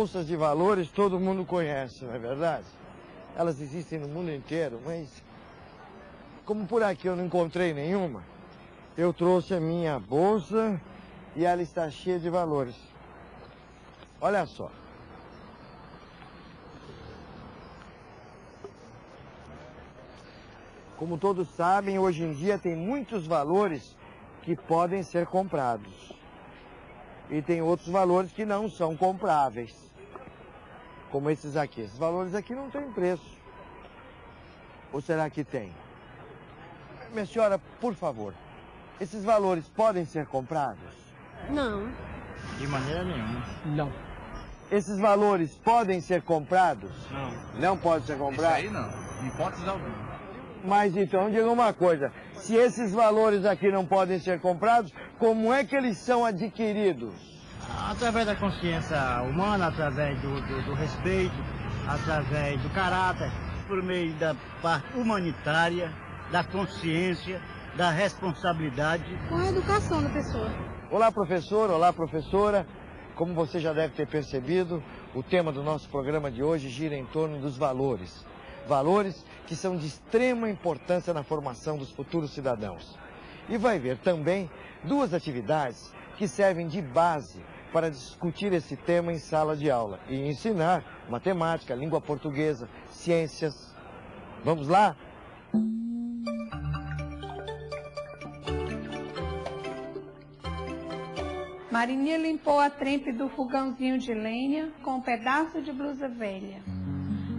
Bolsas de valores todo mundo conhece, não é verdade? Elas existem no mundo inteiro, mas como por aqui eu não encontrei nenhuma, eu trouxe a minha bolsa e ela está cheia de valores. Olha só. Como todos sabem, hoje em dia tem muitos valores que podem ser comprados e tem outros valores que não são compráveis, como esses aqui. Esses valores aqui não têm preço. Ou será que tem? Minha senhora, por favor, esses valores podem ser comprados? Não. De maneira nenhuma. Não. Esses valores podem ser comprados? Não. Não pode ser comprado? Isso aí não, em hipótese alguma. Mas então, diga uma coisa, se esses valores aqui não podem ser comprados, como é que eles são adquiridos? Através da consciência humana, através do, do, do respeito, através do caráter, por meio da parte humanitária, da consciência, da responsabilidade. Com a educação da pessoa. Olá, professor, olá, professora. Como você já deve ter percebido, o tema do nosso programa de hoje gira em torno dos valores. Valores que são de extrema importância na formação dos futuros cidadãos. E vai ver também duas atividades que servem de base para discutir esse tema em sala de aula e ensinar matemática, língua portuguesa, ciências. Vamos lá? Marininha limpou a trempe do fogãozinho de lenha com um pedaço de blusa velha,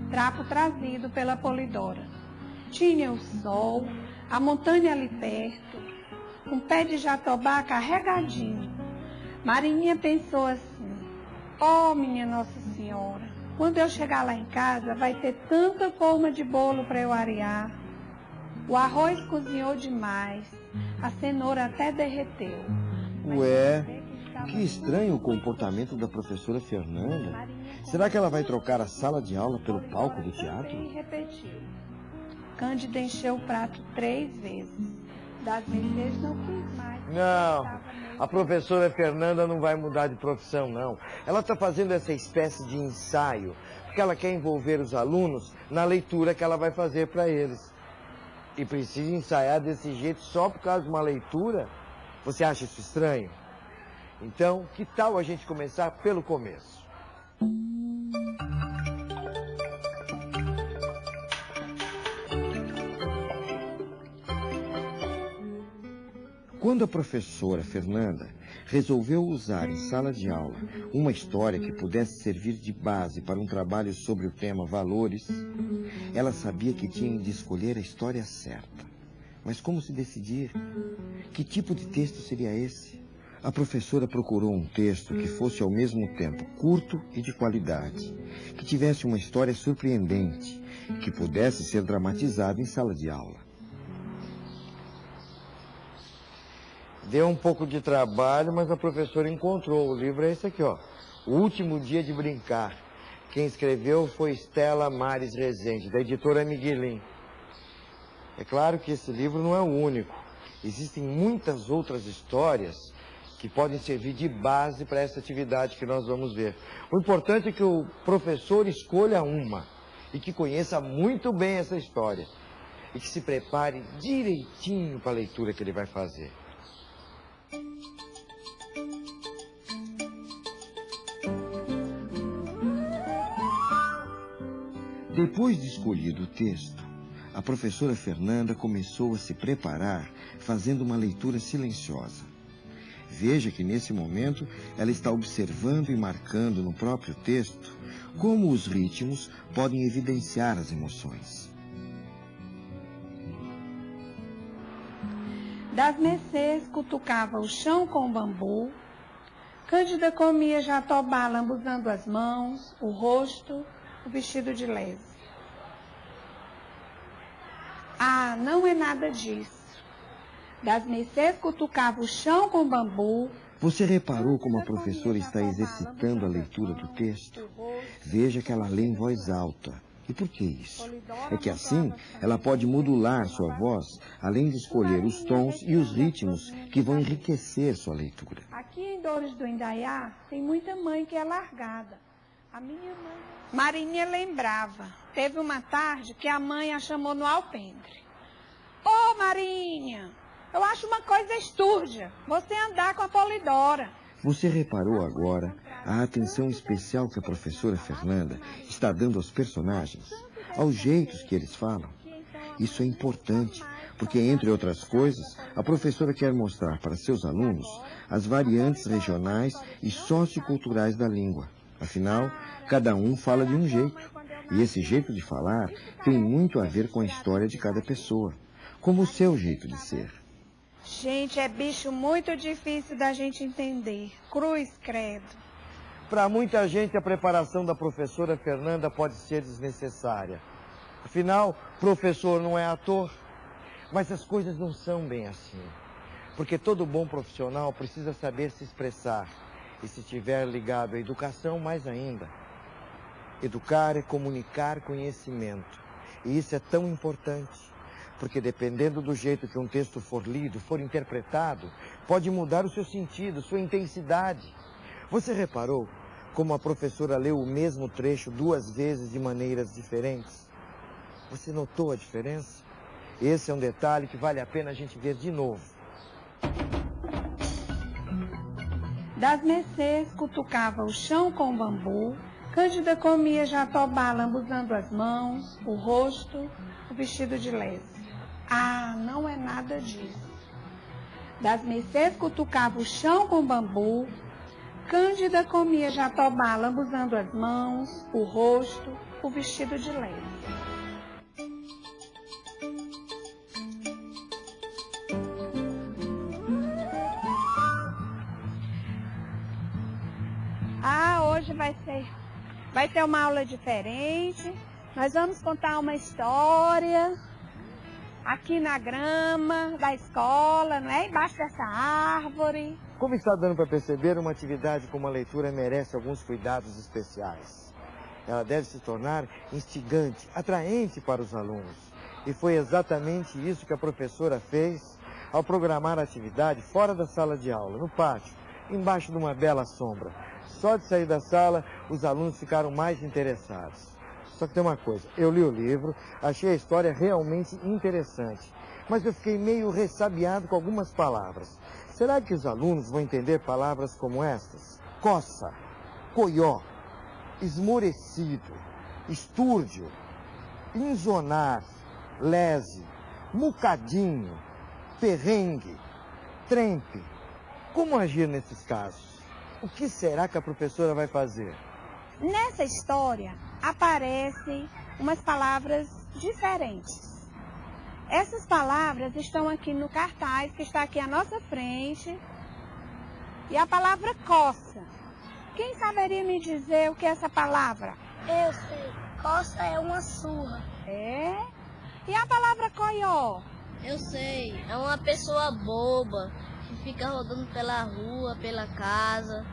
trapo trazido pela polidora. Tinha o sol, a montanha ali perto, um pé de jatobá carregadinho. Marininha pensou assim, oh minha Nossa Senhora, quando eu chegar lá em casa vai ter tanta forma de bolo para eu arear. O arroz cozinhou demais, a cenoura até derreteu. Ué, que estranho o comportamento da professora Fernanda. Será que ela vai trocar a sala de aula pelo palco do teatro? E repetiu. Cândida encheu o prato três vezes. Das vezes não quis mais. Não, a professora Fernanda não vai mudar de profissão, não. Ela está fazendo essa espécie de ensaio, porque ela quer envolver os alunos na leitura que ela vai fazer para eles. E precisa ensaiar desse jeito só por causa de uma leitura? Você acha isso estranho? Então, que tal a gente começar pelo começo? Quando a professora Fernanda resolveu usar em sala de aula uma história que pudesse servir de base para um trabalho sobre o tema valores, ela sabia que tinha de escolher a história certa. Mas como se decidir? Que tipo de texto seria esse? A professora procurou um texto que fosse ao mesmo tempo curto e de qualidade, que tivesse uma história surpreendente, que pudesse ser dramatizada em sala de aula. Deu um pouco de trabalho, mas a professora encontrou. O livro é esse aqui, ó. O Último Dia de Brincar. Quem escreveu foi Stella Mares Rezende, da editora Miguelin. É claro que esse livro não é o único. Existem muitas outras histórias que podem servir de base para essa atividade que nós vamos ver. O importante é que o professor escolha uma e que conheça muito bem essa história e que se prepare direitinho para a leitura que ele vai fazer. Depois de escolhido o texto, a professora Fernanda começou a se preparar fazendo uma leitura silenciosa. Veja que nesse momento ela está observando e marcando no próprio texto como os ritmos podem evidenciar as emoções. Das mercês cutucava o chão com bambu, Cândida comia jatobá lambuzando as mãos, o rosto, o vestido de lese. Ah, não é nada disso. Das mercês cutucava o chão com bambu. Você reparou como a professora está exercitando a leitura do texto? Veja que ela lê em voz alta. E por que isso? É que assim ela pode modular sua voz, além de escolher os tons e os ritmos que vão enriquecer sua leitura. Aqui em Dores do Indaiá tem muita mãe que é largada. A minha mãe. Marinha lembrava. Teve uma tarde que a mãe a chamou no alpendre. Ô, oh, Marinha, eu acho uma coisa estúrdia você andar com a Polidora. Você reparou agora a atenção especial que a professora Fernanda está dando aos personagens, aos jeitos que eles falam? Isso é importante, porque, entre outras coisas, a professora quer mostrar para seus alunos as variantes regionais e socioculturais da língua. Afinal, cada um fala de um jeito. E esse jeito de falar tem muito a ver com a história de cada pessoa, como o seu jeito de ser. Gente, é bicho muito difícil da gente entender. Cruz, credo. Para muita gente, a preparação da professora Fernanda pode ser desnecessária. Afinal, professor não é ator. Mas as coisas não são bem assim. Porque todo bom profissional precisa saber se expressar e se estiver ligado à educação, mais ainda. Educar é comunicar conhecimento. E isso é tão importante, porque dependendo do jeito que um texto for lido, for interpretado, pode mudar o seu sentido, sua intensidade. Você reparou como a professora leu o mesmo trecho duas vezes de maneiras diferentes? Você notou a diferença? Esse é um detalhe que vale a pena a gente ver de novo. Das mercês cutucava o chão com bambu, Cândida comia jatobá lambuzando as mãos, o rosto, o vestido de lese. Ah, não é nada disso. Das mercês cutucava o chão com bambu, Cândida comia jatobá lambuzando as mãos, o rosto, o vestido de lese. hoje vai ser, vai ter uma aula diferente. Nós vamos contar uma história aqui na grama da escola, não é? Embaixo dessa árvore. Como está dando para perceber, uma atividade como a leitura merece alguns cuidados especiais. Ela deve se tornar instigante, atraente para os alunos. E foi exatamente isso que a professora fez ao programar a atividade fora da sala de aula, no pátio, embaixo de uma bela sombra. Só de sair da sala, os alunos ficaram mais interessados. Só que tem uma coisa, eu li o livro, achei a história realmente interessante, mas eu fiquei meio ressabiado com algumas palavras. Será que os alunos vão entender palavras como estas? Coça, coió, esmorecido, estúrdio, inzonar, lese, mucadinho, perrengue, trempe. Como agir nesses casos? O que será que a professora vai fazer? Nessa história aparecem umas palavras diferentes. Essas palavras estão aqui no cartaz que está aqui à nossa frente. E a palavra coça. Quem saberia me dizer o que é essa palavra? Eu sei. Coça é uma surra. É? E a palavra coió? Eu sei. É uma pessoa boba fica rodando pela rua, pela casa.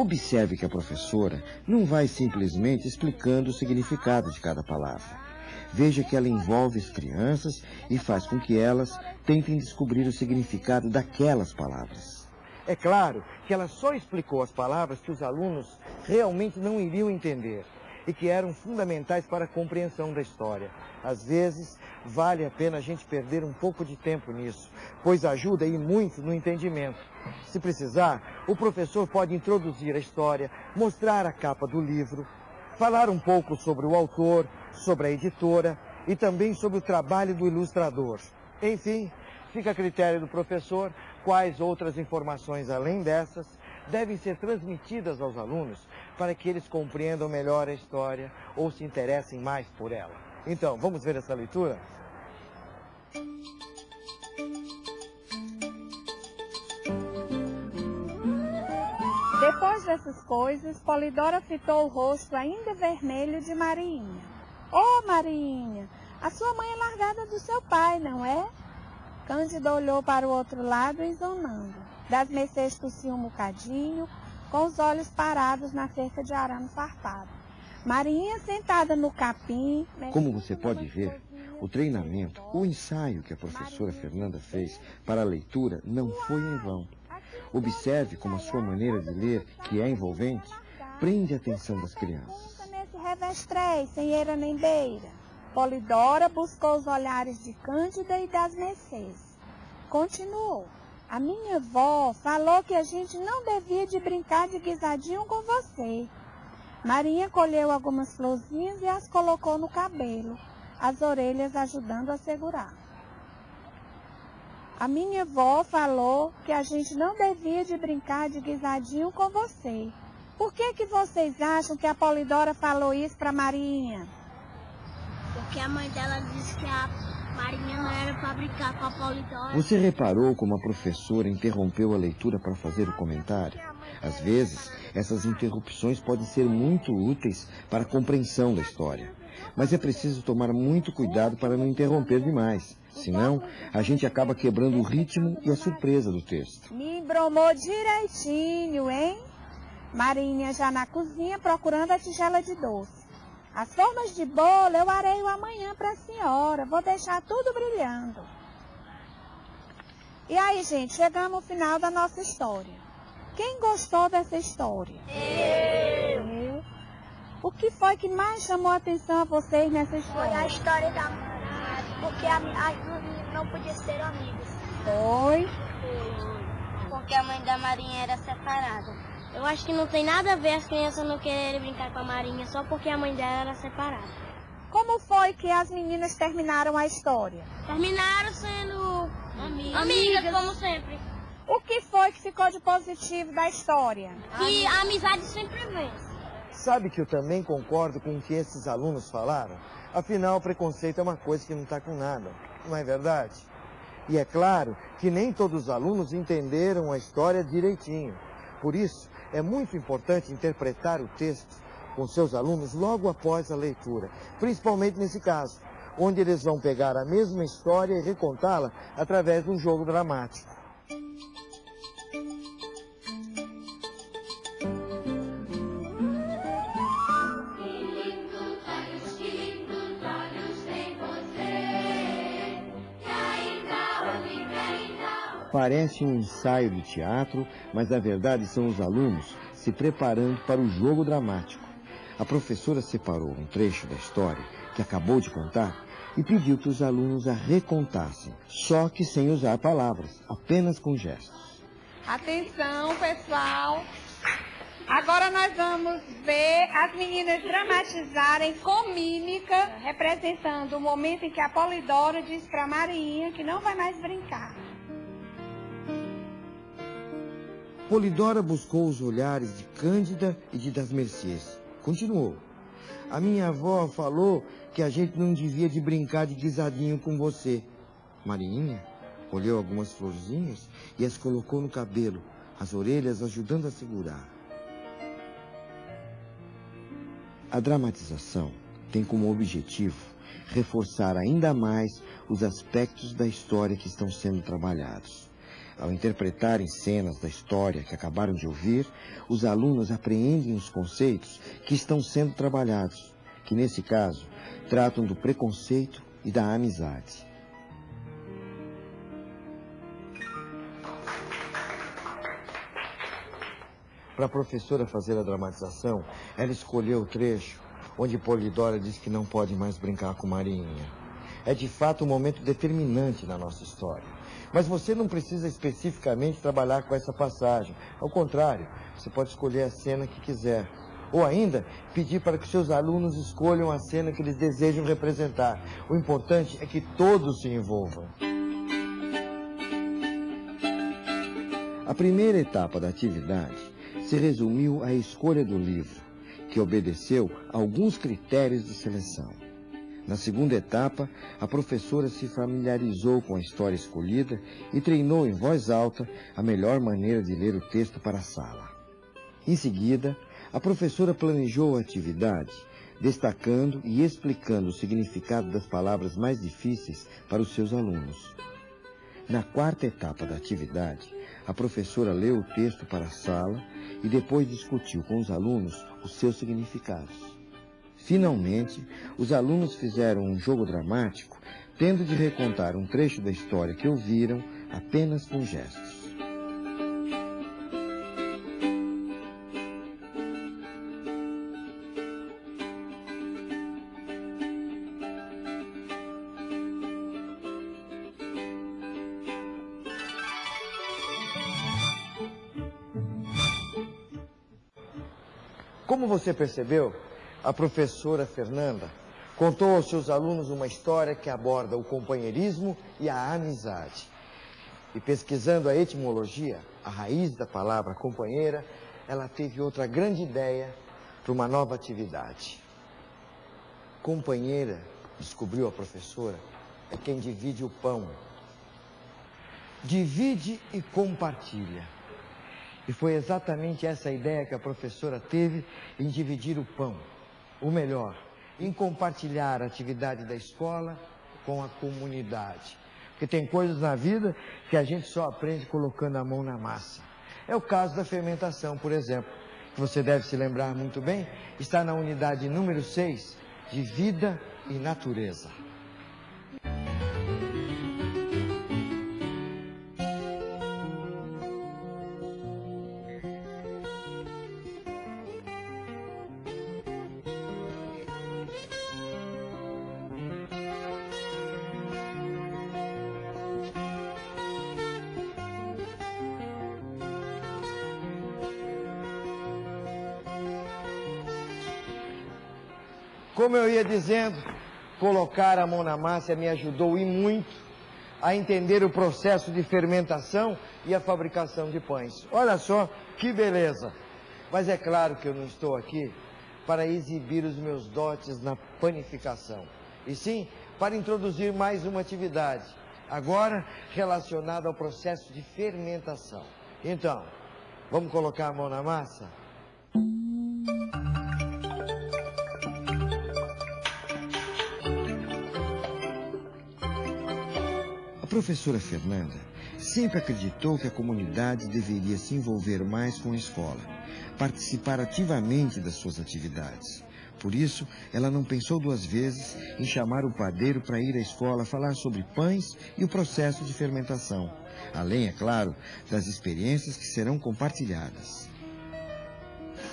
Observe que a professora não vai simplesmente explicando o significado de cada palavra. Veja que ela envolve as crianças e faz com que elas tentem descobrir o significado daquelas palavras. É claro que ela só explicou as palavras que os alunos realmente não iriam entender e que eram fundamentais para a compreensão da história. Às vezes, vale a pena a gente perder um pouco de tempo nisso, pois ajuda e muito no entendimento. Se precisar, o professor pode introduzir a história, mostrar a capa do livro, falar um pouco sobre o autor, sobre a editora e também sobre o trabalho do ilustrador. Enfim, fica a critério do professor quais outras informações além dessas devem ser transmitidas aos alunos para que eles compreendam melhor a história ou se interessem mais por ela. Então, vamos ver essa leitura? Depois dessas coisas, Polidora fitou o rosto ainda vermelho de Marinha. Ô, oh, Marinha, a sua mãe é largada do seu pai, não é? Cândida olhou para o outro lado, exonando. Das Mercedes tossiu um bocadinho, com os olhos parados na cerca de arame farpado. Marinha sentada no capim... Como você pode ver, o treinamento, o ensaio que a professora Fernanda fez para a leitura não foi em vão. Observe como a sua maneira de ler, que é envolvente, prende a atenção das crianças. Nesse revestrez, sem eira nem beira. Polidora buscou os olhares de Cândida e das Mercês. Continuou. A minha avó falou que a gente não devia de brincar de guisadinho com você. Marinha colheu algumas florzinhas e as colocou no cabelo, as orelhas ajudando a segurar. A minha avó falou que a gente não devia de brincar de guisadinho com você. Por que, que vocês acham que a Polidora falou isso para Marinha? Porque a mãe dela disse que a Marinha não era para brincar com a Polidora. Você reparou como a professora interrompeu a leitura para fazer o comentário? Às vezes, essas interrupções podem ser muito úteis para a compreensão da história. Mas é preciso tomar muito cuidado para não interromper demais. Senão, a gente acaba quebrando o ritmo e a surpresa do texto. Me embromou direitinho, hein? Marinha já na cozinha procurando a tigela de doce. As formas de bolo eu areio amanhã para a senhora. Vou deixar tudo brilhando. E aí, gente, chegamos ao final da nossa história. Quem gostou dessa história? Eu. Eu. O que foi que mais chamou a atenção a vocês nessa história? Foi a história da porque a, as duas não podiam ser amigas. Foi? Porque a mãe da Marinha era separada. Eu acho que não tem nada a ver as crianças não quererem brincar com a Marinha só porque a mãe dela era separada. Como foi que as meninas terminaram a história? Terminaram sendo amigas, amigas como sempre. O que foi que ficou de positivo da história? Que a amizade sempre vence. Sabe que eu também concordo com o que esses alunos falaram? Afinal, o preconceito é uma coisa que não está com nada, não é verdade? E é claro que nem todos os alunos entenderam a história direitinho. Por isso, é muito importante interpretar o texto com seus alunos logo após a leitura, principalmente nesse caso, onde eles vão pegar a mesma história e recontá-la através de um jogo dramático. Parece um ensaio de teatro, mas na verdade são os alunos se preparando para o jogo dramático. A professora separou um trecho da história que acabou de contar e pediu que os alunos a recontassem, só que sem usar palavras, apenas com gestos. Atenção, pessoal! Agora nós vamos ver as meninas dramatizarem com mímica, representando o momento em que a Polidora diz para a Marinha que não vai mais brincar. Polidora buscou os olhares de Cândida e de das Mercês. Continuou. A minha avó falou que a gente não devia de brincar de guisadinho com você. Marinha olhou algumas florzinhas e as colocou no cabelo, as orelhas ajudando a segurar. A dramatização tem como objetivo reforçar ainda mais os aspectos da história que estão sendo trabalhados. Ao interpretarem cenas da história que acabaram de ouvir, os alunos apreendem os conceitos que estão sendo trabalhados, que nesse caso tratam do preconceito e da amizade. Para a professora fazer a dramatização, ela escolheu o trecho onde Polidora diz que não pode mais brincar com Marinha. É de fato um momento determinante na nossa história. Mas você não precisa especificamente trabalhar com essa passagem. Ao contrário, você pode escolher a cena que quiser. Ou ainda, pedir para que seus alunos escolham a cena que eles desejam representar. O importante é que todos se envolvam. A primeira etapa da atividade se resumiu à escolha do livro, que obedeceu a alguns critérios de seleção. Na segunda etapa, a professora se familiarizou com a história escolhida e treinou em voz alta a melhor maneira de ler o texto para a sala. Em seguida, a professora planejou a atividade, destacando e explicando o significado das palavras mais difíceis para os seus alunos. Na quarta etapa da atividade, a professora leu o texto para a sala e depois discutiu com os alunos os seus significados. Finalmente, os alunos fizeram um jogo dramático, tendo de recontar um trecho da história que ouviram apenas com gestos. Como você percebeu, a professora Fernanda contou aos seus alunos uma história que aborda o companheirismo e a amizade. E pesquisando a etimologia, a raiz da palavra companheira, ela teve outra grande ideia para uma nova atividade. Companheira, descobriu a professora, é quem divide o pão. Divide e compartilha. E foi exatamente essa ideia que a professora teve em dividir o pão. Ou melhor, em compartilhar a atividade da escola com a comunidade. Porque tem coisas na vida que a gente só aprende colocando a mão na massa. É o caso da fermentação, por exemplo, que você deve se lembrar muito bem, está na unidade número 6 de vida e natureza. Como eu ia dizendo, colocar a mão na massa me ajudou e muito a entender o processo de fermentação e a fabricação de pães. Olha só que beleza! Mas é claro que eu não estou aqui para exibir os meus dotes na panificação, e sim para introduzir mais uma atividade, agora relacionada ao processo de fermentação. Então, vamos colocar a mão na massa? Professora Fernanda sempre acreditou que a comunidade deveria se envolver mais com a escola, participar ativamente das suas atividades. Por isso, ela não pensou duas vezes em chamar o padeiro para ir à escola falar sobre pães e o processo de fermentação, além, é claro, das experiências que serão compartilhadas.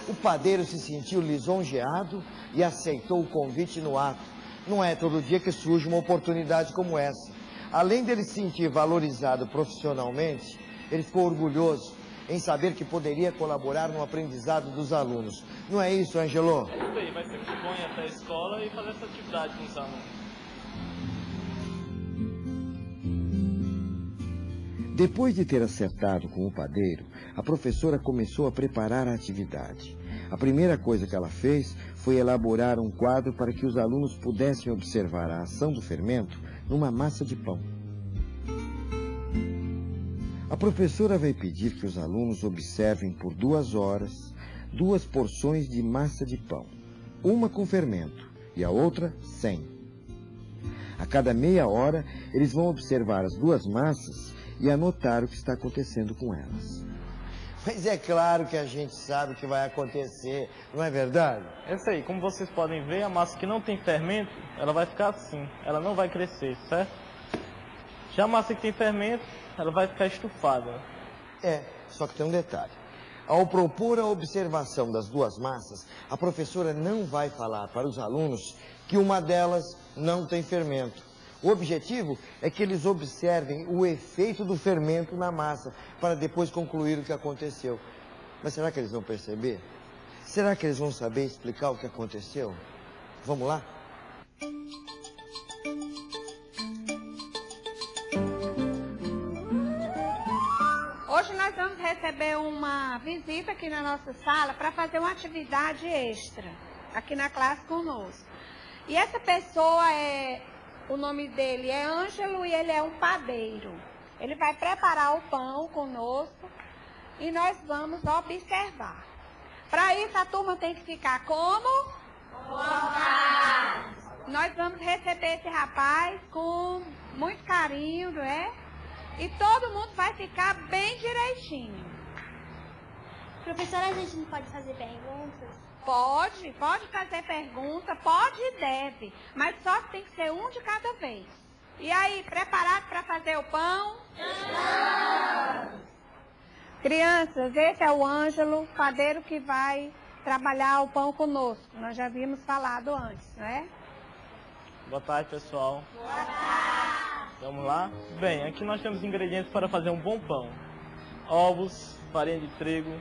O padeiro se sentiu lisonjeado e aceitou o convite no ato. Não é todo dia que surge uma oportunidade como essa além dele se sentir valorizado profissionalmente, ele ficou orgulhoso em saber que poderia colaborar no aprendizado dos alunos. Não é isso, Angelo? É isso aí, vai ser muito bom ir até a escola e fazer essa atividade com os alunos. Depois de ter acertado com o padeiro, a professora começou a preparar a atividade. A primeira coisa que ela fez foi elaborar um quadro para que os alunos pudessem observar a ação do fermento numa massa de pão. A professora vai pedir que os alunos observem por duas horas duas porções de massa de pão, uma com fermento e a outra sem. A cada meia hora, eles vão observar as duas massas e anotar o que está acontecendo com elas. Mas é claro que a gente sabe o que vai acontecer, não é verdade? É isso aí, como vocês podem ver, a massa que não tem fermento, ela vai ficar assim, ela não vai crescer, certo? Já a massa que tem fermento, ela vai ficar estufada. É, só que tem um detalhe. Ao propor a observação das duas massas, a professora não vai falar para os alunos que uma delas não tem fermento. O objetivo é que eles observem o efeito do fermento na massa, para depois concluir o que aconteceu. Mas será que eles vão perceber? Será que eles vão saber explicar o que aconteceu? Vamos lá? Hoje nós vamos receber uma visita aqui na nossa sala para fazer uma atividade extra aqui na classe conosco. E essa pessoa é o nome dele é Ângelo e ele é um padeiro. Ele vai preparar o pão conosco e nós vamos observar. Para isso, a turma tem que ficar como? Nós vamos receber esse rapaz com muito carinho, não é? E todo mundo vai ficar bem direitinho. Professora, a gente não pode fazer perguntas? Pode, pode fazer pergunta, pode e deve, mas só tem que ser um de cada vez. E aí, preparado para fazer o pão? Crianças, esse é o Ângelo, padeiro que vai trabalhar o pão conosco. Nós já havíamos falado antes, né? Boa tarde, pessoal. Boa tarde. Vamos lá? Bem, aqui nós temos ingredientes para fazer um bom pão. Ovos, farinha de trigo,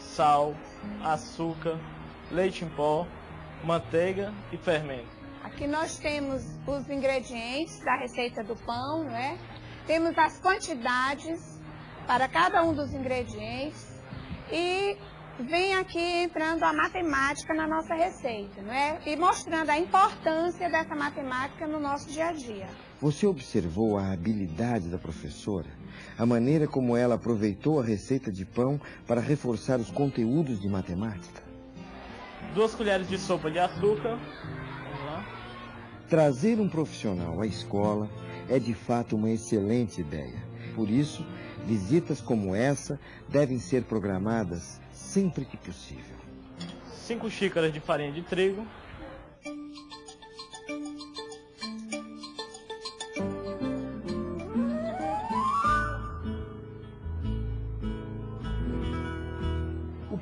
sal, açúcar, leite em pó, manteiga e fermento. Aqui nós temos os ingredientes da receita do pão, né? Temos as quantidades para cada um dos ingredientes e vem aqui entrando a matemática na nossa receita, não é? E mostrando a importância dessa matemática no nosso dia a dia. Você observou a habilidade da professora? A maneira como ela aproveitou a receita de pão para reforçar os conteúdos de matemática? Duas colheres de sopa de açúcar. Vamos lá. Trazer um profissional à escola é de fato uma excelente ideia. Por isso, visitas como essa devem ser programadas sempre que possível. Cinco xícaras de farinha de trigo.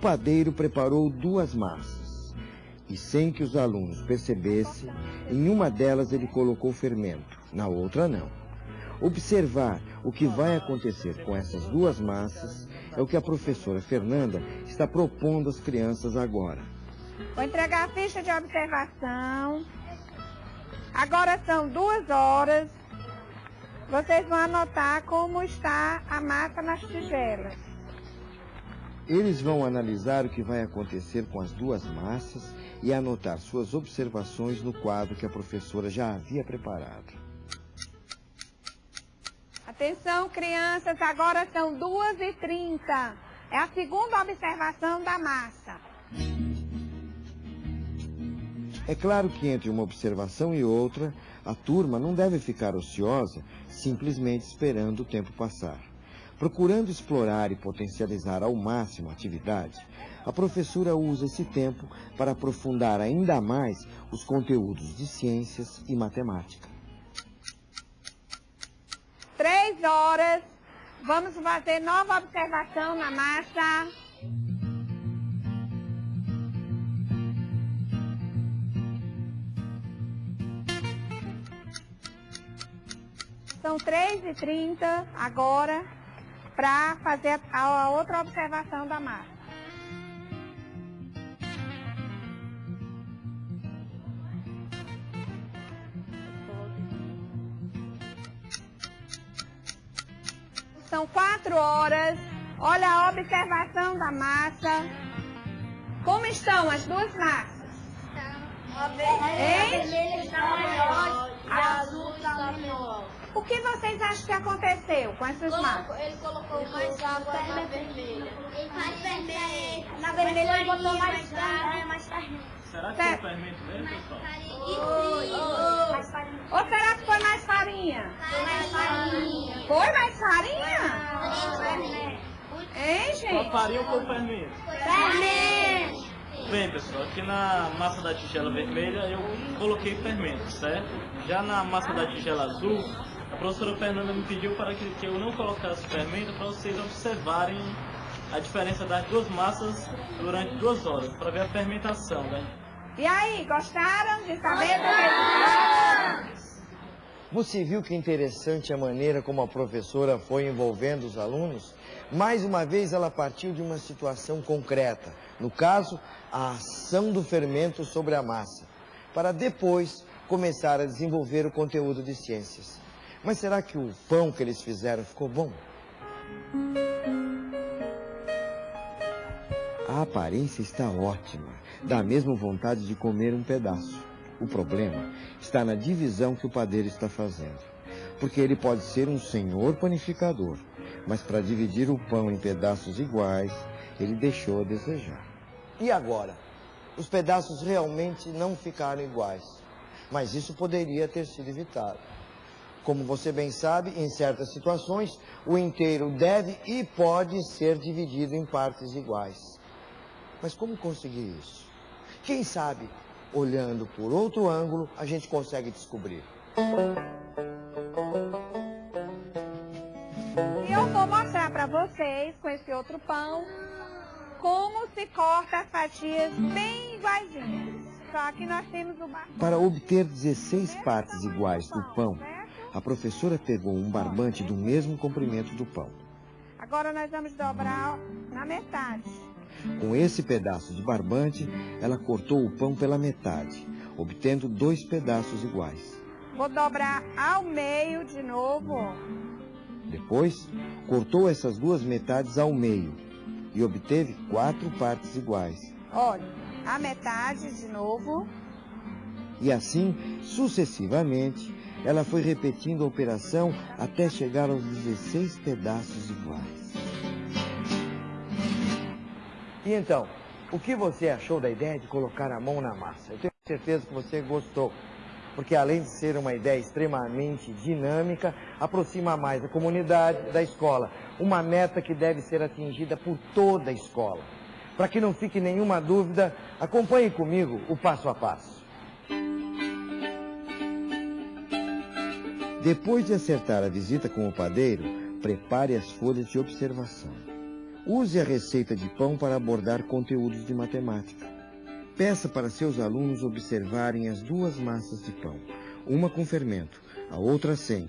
Padeiro preparou duas massas e, sem que os alunos percebessem, em uma delas ele colocou fermento, na outra não. Observar o que vai acontecer com essas duas massas é o que a professora Fernanda está propondo às crianças agora. Vou entregar a ficha de observação. Agora são duas horas. Vocês vão anotar como está a massa nas tigelas. Eles vão analisar o que vai acontecer com as duas massas e anotar suas observações no quadro que a professora já havia preparado. Atenção, crianças, agora são 2h30. É a segunda observação da massa. É claro que entre uma observação e outra, a turma não deve ficar ociosa simplesmente esperando o tempo passar. Procurando explorar e potencializar ao máximo a atividade, a professora usa esse tempo para aprofundar ainda mais os conteúdos de ciências e matemática. Três horas. Vamos fazer nova observação na massa. São 3h30 agora para fazer a, a outra observação da massa. São quatro horas. Olha a observação da massa. Como estão as duas massas? Hein? vermelha está maior e a azul está menor. O que vocês acham que aconteceu com essas massas? Ele colocou mais água na vermelha. Mais vermelha. Na vermelha ele botou mais água. mais farinha. Será que Certo. é o fermento mesmo, pessoal? Mais farinha. Ou será que foi mais farinha? Mais farinha. Foi mais farinha? Hein, Qual gente? farinha ou qual fermento? Fermento. Bem, pessoal, aqui na massa da tigela vermelha eu coloquei fermento, certo? Já na massa da tigela azul, a professora Fernanda me pediu para que, que eu não colocasse fermento para vocês observarem a diferença das duas massas durante duas horas, para ver a fermentação, né? E aí, gostaram de saber do resultado? Você viu que interessante a maneira como a professora foi envolvendo os alunos? Mais uma vez, ela partiu de uma situação concreta, no caso, a ação do fermento sobre a massa, para depois começar a desenvolver o conteúdo de ciências. Mas será que o pão que eles fizeram ficou bom? A aparência está ótima, dá mesmo vontade de comer um pedaço. O problema está na divisão que o padeiro está fazendo. Porque ele pode ser um senhor panificador, mas para dividir o pão em pedaços iguais, ele deixou a desejar. E agora? Os pedaços realmente não ficaram iguais. Mas isso poderia ter sido evitado. Como você bem sabe, em certas situações, o inteiro deve e pode ser dividido em partes iguais. Mas como conseguir isso? Quem sabe, olhando por outro ângulo, a gente consegue descobrir. E eu vou mostrar para vocês, com esse outro pão, como se corta as fatias bem iguaizinhas. Só que nós temos o. Para obter 16 partes iguais do pão, a professora pegou um barbante do mesmo comprimento do pão. Agora nós vamos dobrar na metade. Com esse pedaço de barbante, ela cortou o pão pela metade, obtendo dois pedaços iguais. Vou dobrar ao meio de novo. Depois, cortou essas duas metades ao meio e obteve quatro partes iguais. Olha, a metade de novo. E assim, sucessivamente, ela foi repetindo a operação até chegar aos 16 pedaços iguais. E então, o que você achou da ideia de colocar a mão na massa? Eu tenho certeza que você gostou, porque além de ser uma ideia extremamente dinâmica, aproxima mais a comunidade da escola, uma meta que deve ser atingida por toda a escola. Para que não fique nenhuma dúvida, acompanhe comigo o passo a passo. Depois de acertar a visita com o padeiro, prepare as folhas de observação. Use a receita de pão para abordar conteúdos de matemática. Peça para seus alunos observarem as duas massas de pão, uma com fermento, a outra sem.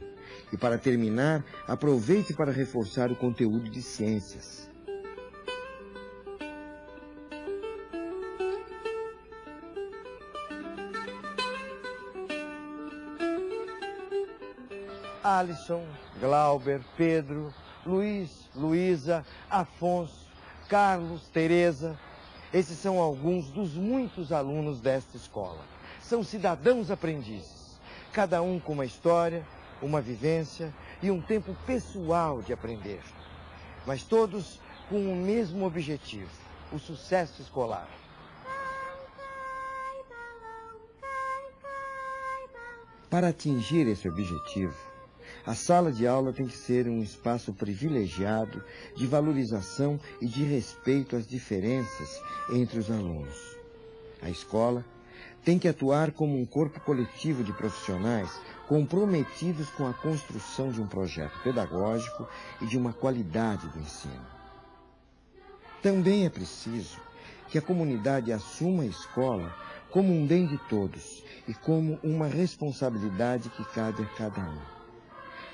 E para terminar, aproveite para reforçar o conteúdo de ciências. Alisson, Glauber, Pedro, Luiz, Luísa, Afonso, Carlos, Teresa. Esses são alguns dos muitos alunos desta escola. São cidadãos aprendizes, cada um com uma história, uma vivência e um tempo pessoal de aprender. Mas todos com o mesmo objetivo, o sucesso escolar. Para atingir esse objetivo, a sala de aula tem que ser um espaço privilegiado de valorização e de respeito às diferenças entre os alunos. A escola tem que atuar como um corpo coletivo de profissionais comprometidos com a construção de um projeto pedagógico e de uma qualidade do ensino. Também é preciso que a comunidade assuma a escola como um bem de todos e como uma responsabilidade que cabe a cada um.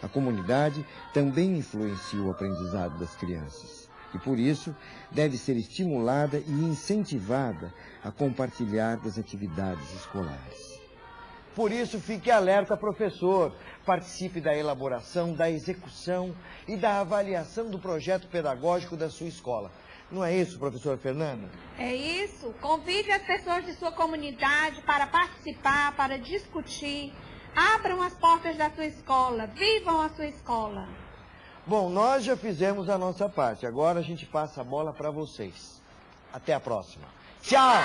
A comunidade também influencia o aprendizado das crianças e, por isso, deve ser estimulada e incentivada a compartilhar das atividades escolares. Por isso, fique alerta, professor. Participe da elaboração, da execução e da avaliação do projeto pedagógico da sua escola. Não é isso, professora Fernanda? É isso. Convide as pessoas de sua comunidade para participar, para discutir. Abram as portas da sua escola, vivam a sua escola. Bom, nós já fizemos a nossa parte, agora a gente passa a bola para vocês. Até a próxima. Tchau!